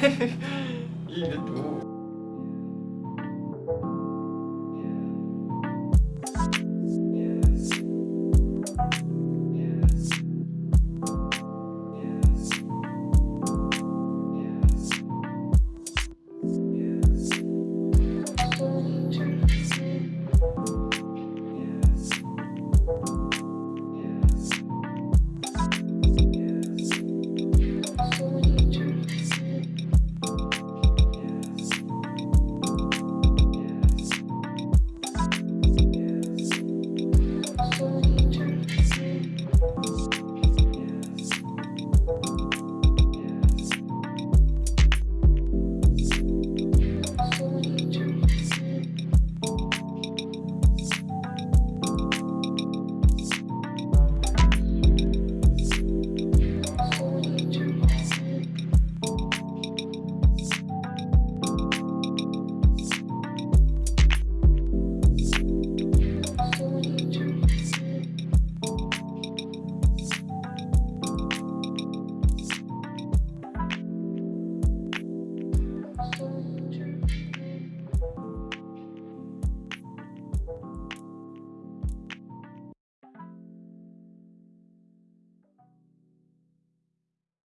いいね。どう